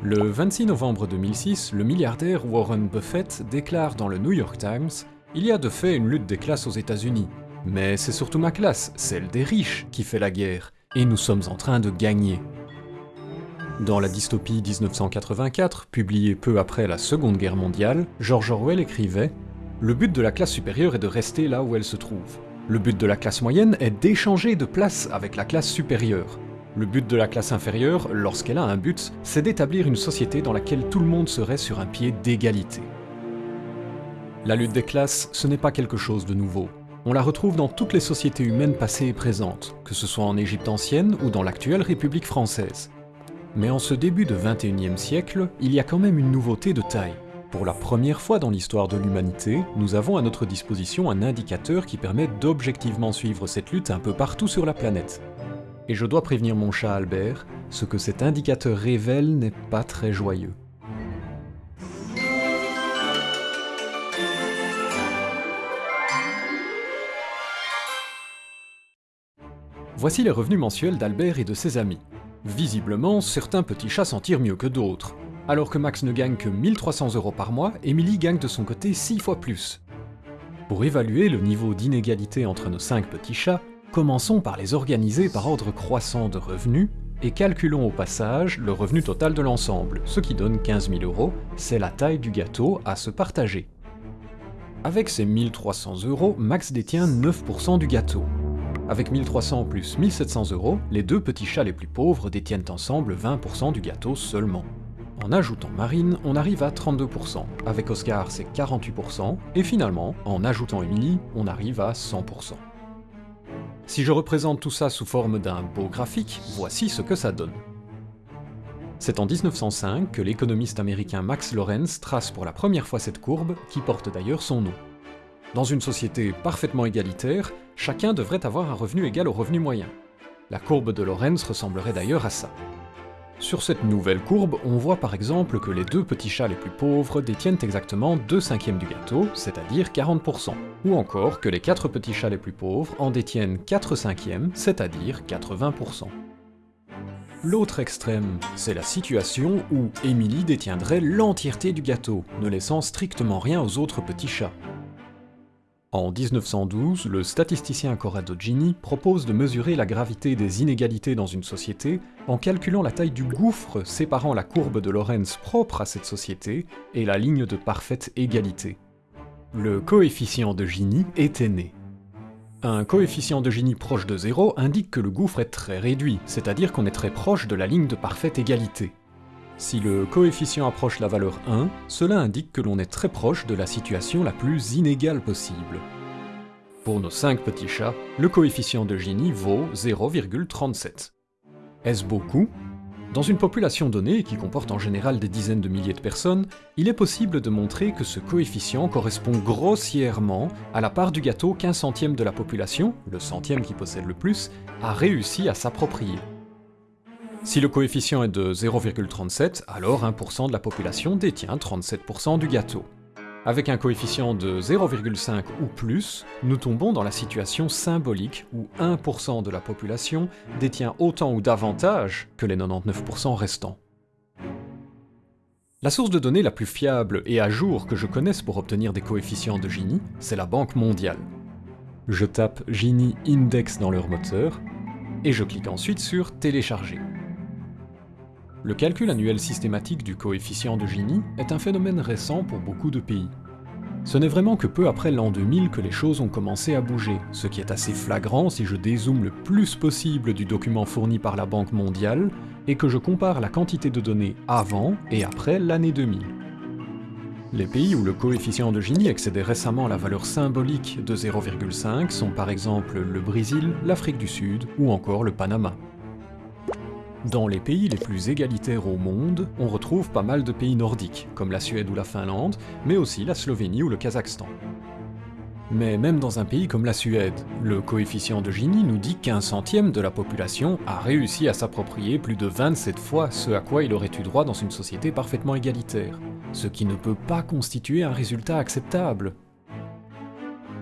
Le 26 novembre 2006, le milliardaire Warren Buffett déclare dans le New York Times « Il y a de fait une lutte des classes aux États-Unis. Mais c'est surtout ma classe, celle des riches, qui fait la guerre, et nous sommes en train de gagner. » Dans la dystopie 1984, publiée peu après la Seconde Guerre mondiale, George Orwell écrivait « Le but de la classe supérieure est de rester là où elle se trouve. Le but de la classe moyenne est d'échanger de place avec la classe supérieure. Le but de la classe inférieure, lorsqu'elle a un but, c'est d'établir une société dans laquelle tout le monde serait sur un pied d'égalité. La lutte des classes, ce n'est pas quelque chose de nouveau. On la retrouve dans toutes les sociétés humaines passées et présentes, que ce soit en Égypte ancienne ou dans l'actuelle République française. Mais en ce début de 21e siècle, il y a quand même une nouveauté de taille. Pour la première fois dans l'histoire de l'humanité, nous avons à notre disposition un indicateur qui permet d'objectivement suivre cette lutte un peu partout sur la planète. Et je dois prévenir mon chat Albert, ce que cet indicateur révèle n'est pas très joyeux. Voici les revenus mensuels d'Albert et de ses amis. Visiblement, certains petits chats s'en tirent mieux que d'autres. Alors que Max ne gagne que 1300 euros par mois, Emily gagne de son côté 6 fois plus. Pour évaluer le niveau d'inégalité entre nos 5 petits chats, commençons par les organiser par ordre croissant de revenus, et calculons au passage le revenu total de l'ensemble, ce qui donne 15 000 euros, c'est la taille du gâteau à se partager. Avec ces 1300 euros, Max détient 9% du gâteau. Avec 1300 plus 1700 euros, les deux petits chats les plus pauvres détiennent ensemble 20% du gâteau seulement. En ajoutant Marine, on arrive à 32%, avec Oscar c'est 48%, et finalement, en ajoutant Emily, on arrive à 100%. Si je représente tout ça sous forme d'un beau graphique, voici ce que ça donne. C'est en 1905 que l'économiste américain Max Lorenz trace pour la première fois cette courbe, qui porte d'ailleurs son nom. Dans une société parfaitement égalitaire, chacun devrait avoir un revenu égal au revenu moyen. La courbe de Lorenz ressemblerait d'ailleurs à ça. Sur cette nouvelle courbe, on voit par exemple que les deux petits chats les plus pauvres détiennent exactement 2 cinquièmes du gâteau, c'est-à-dire 40%, ou encore que les 4 petits chats les plus pauvres en détiennent 4 cinquièmes, c'est-à-dire 80%. L'autre extrême, c'est la situation où Emily détiendrait l'entièreté du gâteau, ne laissant strictement rien aux autres petits chats. En 1912, le statisticien Corrado Gini propose de mesurer la gravité des inégalités dans une société en calculant la taille du gouffre séparant la courbe de Lorenz propre à cette société et la ligne de parfaite égalité. Le coefficient de Gini était né. Un coefficient de Gini proche de 0 indique que le gouffre est très réduit, c'est-à-dire qu'on est très proche de la ligne de parfaite égalité. Si le coefficient approche la valeur 1, cela indique que l'on est très proche de la situation la plus inégale possible. Pour nos 5 petits chats, le coefficient de Gini vaut 0,37. Est-ce beaucoup? Dans une population donnée, qui comporte en général des dizaines de milliers de personnes, il est possible de montrer que ce coefficient correspond grossièrement à la part du gâteau qu'un centième de la population, le centième qui possède le plus, a réussi à s'approprier. Si le coefficient est de 0,37, alors 1% de la population détient 37% du gâteau. Avec un coefficient de 0,5 ou plus, nous tombons dans la situation symbolique où 1% de la population détient autant ou davantage que les 99% restants. La source de données la plus fiable et à jour que je connaisse pour obtenir des coefficients de Gini, c'est la Banque mondiale. Je tape Gini Index dans leur moteur, et je clique ensuite sur Télécharger. Le calcul annuel systématique du coefficient de Gini est un phénomène récent pour beaucoup de pays. Ce n'est vraiment que peu après l'an 2000 que les choses ont commencé à bouger, ce qui est assez flagrant si je dézoome le plus possible du document fourni par la Banque mondiale et que je compare la quantité de données avant et après l'année 2000. Les pays où le coefficient de Gini excédait récemment la valeur symbolique de 0,5 sont par exemple le Brésil, l'Afrique du Sud ou encore le Panama. Dans les pays les plus égalitaires au monde, on retrouve pas mal de pays nordiques, comme la Suède ou la Finlande, mais aussi la Slovénie ou le Kazakhstan. Mais même dans un pays comme la Suède, le coefficient de Gini nous dit qu'un centième de la population a réussi à s'approprier plus de 27 fois ce à quoi il aurait eu droit dans une société parfaitement égalitaire, ce qui ne peut pas constituer un résultat acceptable.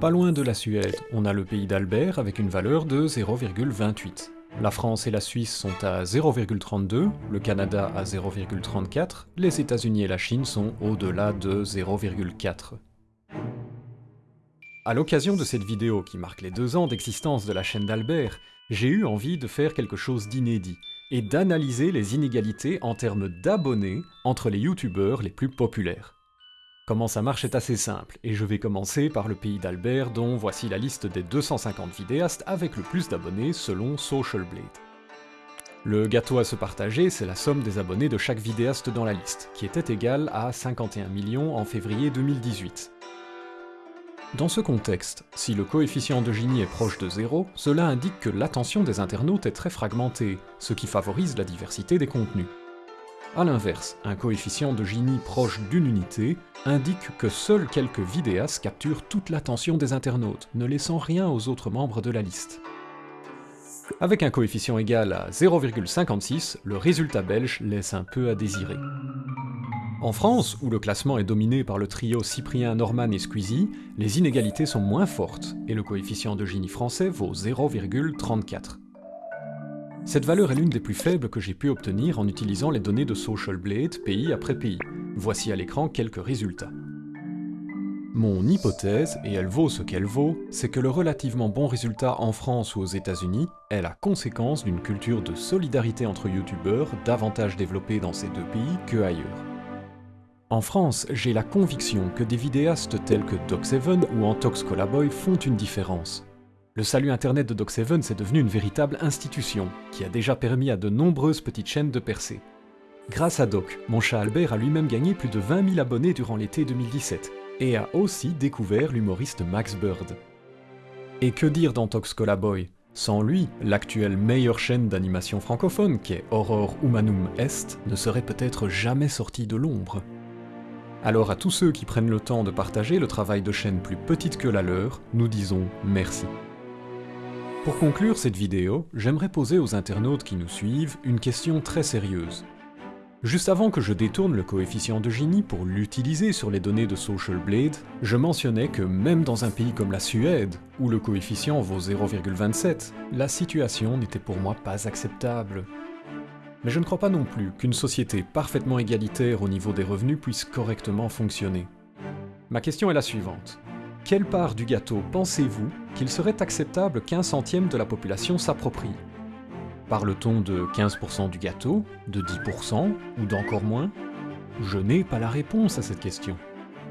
Pas loin de la Suède, on a le pays d'Albert avec une valeur de 0,28. La France et la Suisse sont à 0,32, le Canada à 0,34, les États-Unis et la Chine sont au-delà de 0,4. À l'occasion de cette vidéo qui marque les deux ans d'existence de la chaîne d'Albert, j'ai eu envie de faire quelque chose d'inédit, et d'analyser les inégalités en termes d'abonnés entre les youtubeurs les plus populaires. Comment ça marche est assez simple, et je vais commencer par le pays d'Albert dont voici la liste des 250 vidéastes avec le plus d'abonnés selon Social Blade. Le gâteau à se partager, c'est la somme des abonnés de chaque vidéaste dans la liste, qui était égale à 51 millions en février 2018. Dans ce contexte, si le coefficient de Gini est proche de 0, cela indique que l'attention des internautes est très fragmentée, ce qui favorise la diversité des contenus. A l'inverse, un coefficient de Gini proche d'une unité indique que seuls quelques vidéastes capturent toute l'attention des internautes, ne laissant rien aux autres membres de la liste. Avec un coefficient égal à 0,56, le résultat belge laisse un peu à désirer. En France, où le classement est dominé par le trio Cyprien, Norman et Squeezie, les inégalités sont moins fortes, et le coefficient de Gini français vaut 0,34. Cette valeur est l'une des plus faibles que j'ai pu obtenir en utilisant les données de Social Blade pays après pays. Voici à l'écran quelques résultats. Mon hypothèse, et elle vaut ce qu'elle vaut, c'est que le relativement bon résultat en France ou aux États-Unis est la conséquence d'une culture de solidarité entre youtubeurs davantage développée dans ces deux pays que ailleurs. En France, j'ai la conviction que des vidéastes tels que Doc7 ou Antox Colaboy font une différence. Le salut internet de Doc7 c'est devenu une véritable institution, qui a déjà permis à de nombreuses petites chaînes de percer. Grâce à Doc, mon chat Albert a lui-même gagné plus de 20 000 abonnés durant l'été 2017, et a aussi découvert l'humoriste Max Bird. Et que dire d'Antox Colaboy Sans lui, l'actuelle meilleure chaîne d'animation francophone, qui est Aurore Humanum Est, ne serait peut-être jamais sortie de l'ombre. Alors à tous ceux qui prennent le temps de partager le travail de chaînes plus petites que la leur, nous disons merci. Pour conclure cette vidéo, j'aimerais poser aux internautes qui nous suivent une question très sérieuse. Juste avant que je détourne le coefficient de Gini pour l'utiliser sur les données de Social Blade, je mentionnais que même dans un pays comme la Suède, où le coefficient vaut 0,27, la situation n'était pour moi pas acceptable. Mais je ne crois pas non plus qu'une société parfaitement égalitaire au niveau des revenus puisse correctement fonctionner. Ma question est la suivante. Quelle part du gâteau pensez-vous qu'il serait acceptable qu'un centième de la population s'approprie? Parle-t-on de 15% du gâteau, de 10% ou d'encore moins? Je n'ai pas la réponse à cette question.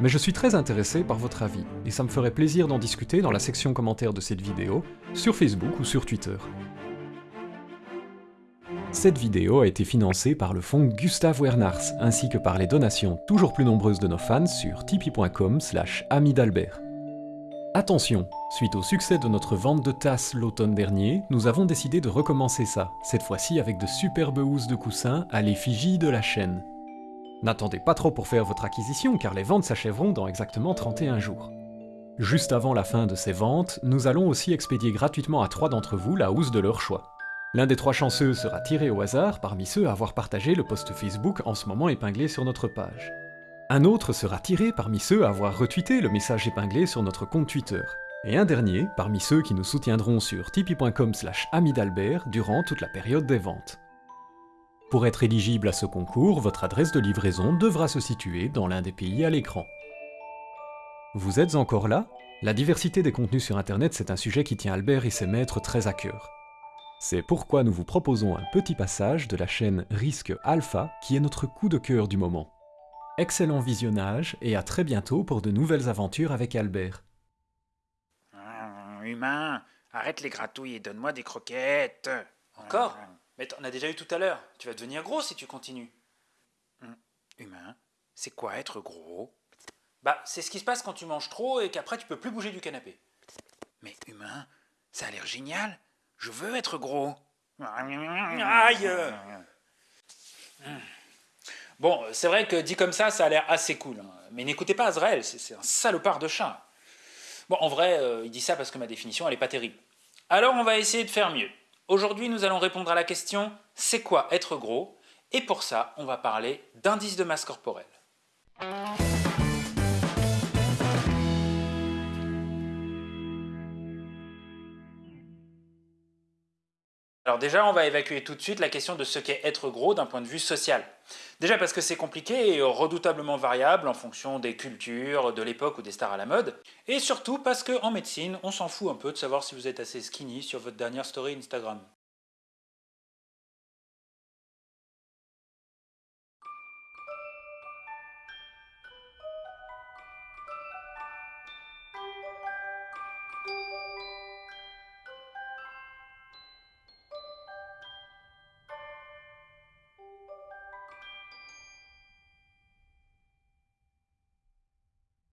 Mais je suis très intéressé par votre avis, et ça me ferait plaisir d'en discuter dans la section commentaire de cette vidéo, sur Facebook ou sur Twitter. Cette vidéo a été financée par le fonds Gustave Wernars, ainsi que par les donations toujours plus nombreuses de nos fans sur tipeee.com slash amidalbert. Attention, suite au succès de notre vente de tasses l'automne dernier, nous avons décidé de recommencer ça, cette fois-ci avec de superbes housses de coussins à l'effigie de la chaîne. N'attendez pas trop pour faire votre acquisition car les ventes s'achèveront dans exactement 31 jours. Juste avant la fin de ces ventes, nous allons aussi expédier gratuitement à trois d'entre vous la housse de leur choix. L'un des trois chanceux sera tiré au hasard parmi ceux à avoir partagé le post Facebook en ce moment épinglé sur notre page. Un autre sera tiré parmi ceux à avoir retweeté le message épinglé sur notre compte Twitter. Et un dernier parmi ceux qui nous soutiendront sur tipeee.com slash amidalbert durant toute la période des ventes. Pour être éligible à ce concours, votre adresse de livraison devra se situer dans l'un des pays à l'écran. Vous êtes encore là? La diversité des contenus sur internet c'est un sujet qui tient Albert et ses maîtres très à cœur. C'est pourquoi nous vous proposons un petit passage de la chaîne Risque Alpha qui est notre coup de cœur du moment. Excellent visionnage et à très bientôt pour de nouvelles aventures avec Albert. Hum, humain, arrête les gratouilles et donne-moi des croquettes. Encore? Mais t'en as déjà eu tout à l'heure. Tu vas devenir gros si tu continues. Hum, humain, c'est quoi être gros? Bah, c'est ce qui se passe quand tu manges trop et qu'après tu peux plus bouger du canapé. Mais humain, ça a l'air génial. Je veux être gros. Aïe hum. Bon, c'est vrai que dit comme ça, ça a l'air assez cool. Hein. Mais n'écoutez pas Azrael, c'est un salopard de chat. Bon, en vrai, euh, il dit ça parce que ma définition, elle n'est pas terrible. Alors, on va essayer de faire mieux. Aujourd'hui, nous allons répondre à la question « C'est quoi être gros ?» Et pour ça, on va parler d'indice de masse corporelle. Alors déjà, on va évacuer tout de suite la question de ce qu'est être gros d'un point de vue social. Déjà parce que c'est compliqué et redoutablement variable en fonction des cultures, de l'époque ou des stars à la mode. Et surtout parce qu'en médecine, on s'en fout un peu de savoir si vous êtes assez skinny sur votre dernière story Instagram.